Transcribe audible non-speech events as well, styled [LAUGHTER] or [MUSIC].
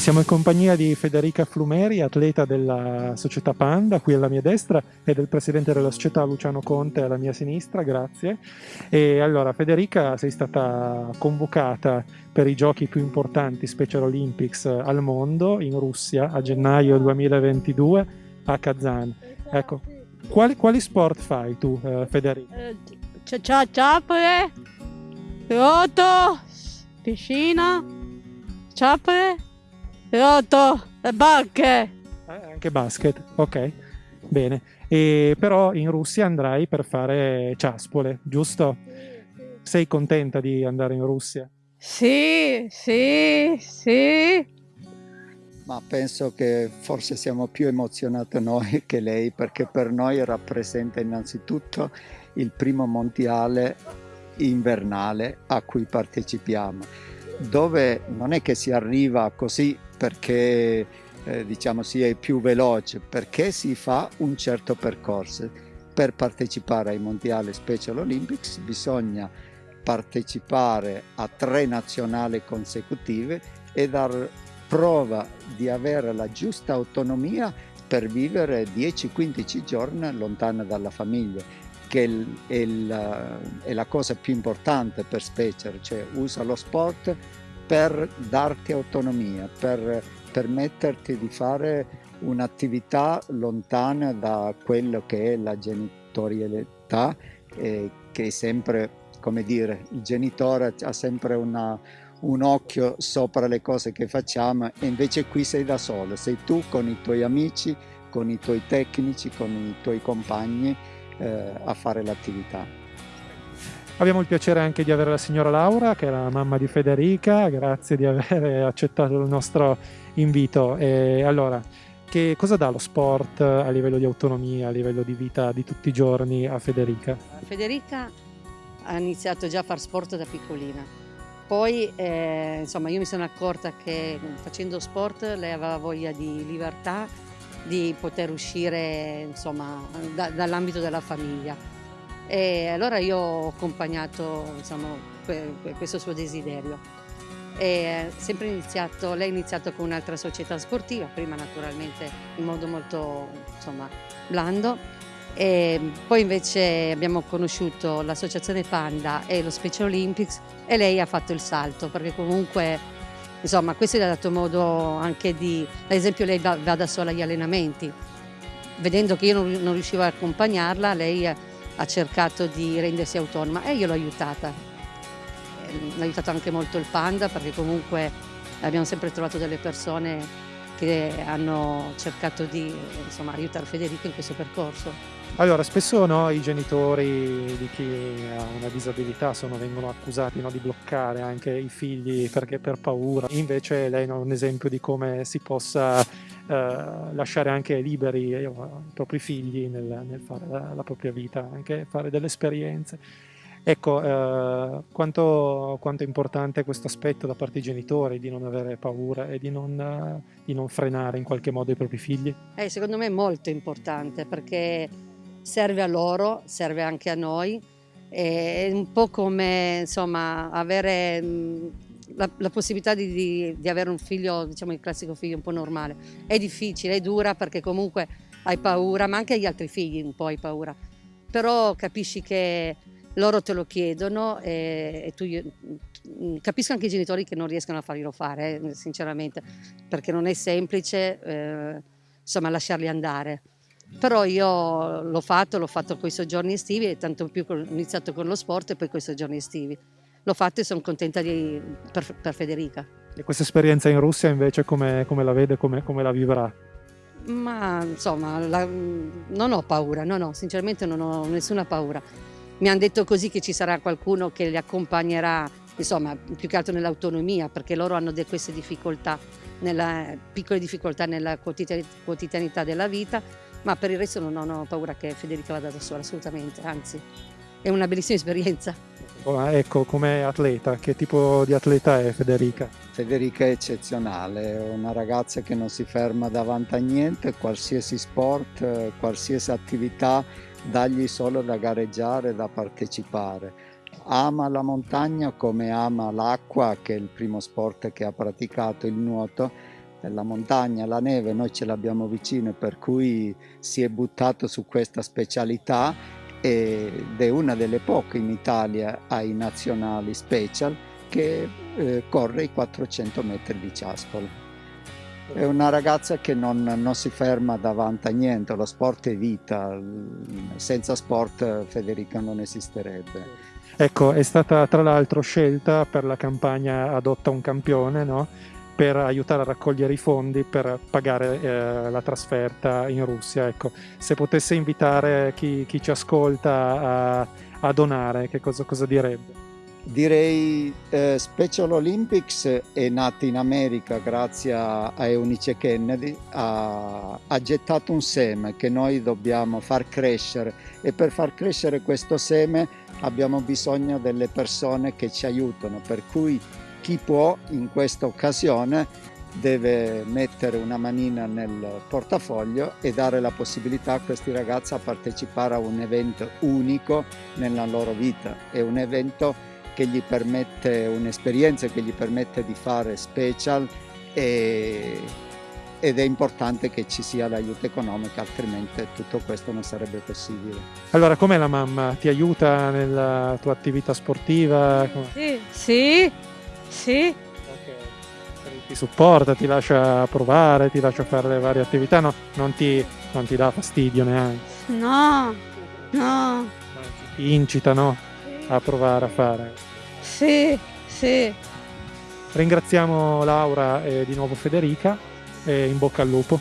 Siamo in compagnia di Federica Flumeri, atleta della società Panda, qui alla mia destra, e del presidente della società Luciano Conte alla mia sinistra, grazie. E allora, Federica, sei stata convocata per i giochi più importanti Special Olympics al mondo in Russia a gennaio 2022 a Kazan. Ecco, quali, quali sport fai tu, eh, Federica? Eh, ciappole, nuoto, piscina, ciappole, Rotto, le bacche. Eh, anche basket, ok. Bene. E però in Russia andrai per fare ciaspole, giusto? Sei contenta di andare in Russia? Sì, sì, sì. Ma penso che forse siamo più emozionati noi che lei perché per noi rappresenta innanzitutto il primo mondiale invernale a cui partecipiamo, dove non è che si arriva così perché eh, diciamo si è più veloce, perché si fa un certo percorso. Per partecipare ai mondiali Special Olympics bisogna partecipare a tre nazionali consecutive e dar prova di avere la giusta autonomia per vivere 10-15 giorni lontana dalla famiglia che è, il, è, la cosa più importante per Specer, cioè usa lo sport per darti autonomia, per permetterti di fare un'attività lontana da quello che è la genitorialità, eh, che è sempre, come dire, il genitore ha sempre una, un occhio sopra le cose che facciamo e invece qui sei da solo, sei tu con i tuoi amici, con i tuoi tecnici, con i tuoi compagni eh, a fare l'attività. Abbiamo il piacere anche di avere la signora Laura, che è la mamma di Federica, grazie di aver [LAUGHS] accettato il nostro invito. E allora, che cosa dà lo sport a livello di autonomia, a livello di vita di tutti i giorni a Federica? Federica ha iniziato già a fare sport da piccolina. Poi eh, insomma io mi sono accorta che facendo sport lei aveva voglia di libertà, di poter uscire da, dall'ambito della famiglia e allora io ho accompagnato insomma, questo suo desiderio. E iniziato, lei ha iniziato con un'altra società sportiva, prima naturalmente in modo molto insomma, blando, e poi invece abbiamo conosciuto l'associazione Panda e lo Special Olympics e lei ha fatto il salto perché comunque insomma questo gli ha dato modo anche di, ad esempio lei va, va da sola agli allenamenti, vedendo che io non, non riuscivo a accompagnarla, lei ha cercato di rendersi autonoma e io l'ho aiutata. Eh, l'ho aiutato anche molto il Panda perché comunque abbiamo sempre trovato delle persone che hanno cercato di insomma, aiutare Federico in questo percorso. Allora, spesso no, i genitori di chi ha una disabilità sono, vengono accusati no, di bloccare anche i figli perché per paura. Invece lei è un esempio di come si possa eh, lasciare anche liberi eh, i propri figli nel, nel fare la, la, propria vita, anche fare delle esperienze. Ecco, eh, quanto, quanto, è importante questo aspetto da parte dei genitori di non avere paura e di non, di non frenare in qualche modo i propri figli? Eh, secondo me è molto importante perché serve a loro, serve anche a noi, è un po' come insomma avere la, la possibilità di, di, di, avere un figlio, diciamo il classico figlio un po' normale. È difficile, è dura perché comunque hai paura, ma anche gli altri figli un po' hai paura. Però capisci che loro te lo chiedono e, e tu mm, capisco anche i genitori che non riescono a farglielo fare, eh, sinceramente, perché non è semplice eh, insomma lasciarli andare. Però io l'ho fatto, l'ho fatto con i soggiorni estivi e tanto più ho iniziato con lo sport e poi con i soggiorni estivi l'ho fatto e sono contenta di, per, per, Federica. E questa esperienza in Russia invece come, come la vede, come, come, la vivrà? Ma insomma, la, non ho paura, no no, sinceramente non ho nessuna paura. Mi hanno detto così che ci sarà qualcuno che li accompagnerà, insomma, più che altro nell'autonomia, perché loro hanno queste difficoltà, nella, piccole difficoltà nella quotidianità della vita, ma per il resto non ho paura che Federica vada da sola, assolutamente, anzi, è una bellissima esperienza. Oh, ecco, come atleta, che tipo di atleta è Federica? Federica è eccezionale, è una ragazza che non si ferma davanti a niente, qualsiasi sport, qualsiasi attività, dagli solo da gareggiare, da partecipare. Ama la montagna come ama l'acqua, che è il primo sport che ha praticato, il nuoto, la montagna, la neve, noi ce l'abbiamo vicino per cui si è buttato su questa specialità ed è una delle poche in Italia ai nazionali special che eh, corre i 400 metri di ciaspolo. È una ragazza che non, non, si ferma davanti a niente, lo sport è vita, senza sport Federica non esisterebbe. Ecco, è stata tra l'altro scelta per la campagna Adotta un campione, no? per aiutare a raccogliere i fondi per pagare eh, la trasferta in Russia. Ecco, se potesse invitare chi, chi ci ascolta a, a, donare, che cosa, cosa direbbe? Direi eh, Special Olympics è nata in America grazie a, Eunice Kennedy, ha, ha, gettato un seme che noi dobbiamo far crescere e per far crescere questo seme abbiamo bisogno delle persone che ci aiutano, per cui chi può in questa occasione deve mettere una manina nel portafoglio e dare la possibilità a questi ragazzi a partecipare a un evento unico nella loro vita. È un evento che gli permette un'esperienza che gli permette di fare special e, ed è importante che ci sia l'aiuto economico, altrimenti tutto questo non sarebbe possibile. Allora, com'è la mamma? Ti aiuta nella tua attività sportiva? Sì, sì, sì. Ti supporta, ti lascia provare, ti lascia fare le varie attività, no? Non ti, non ti dà fastidio neanche? No, no. Ti incita, no? A provare a fare. Sì, sì. Ringraziamo Laura e di nuovo Federica e in bocca al lupo.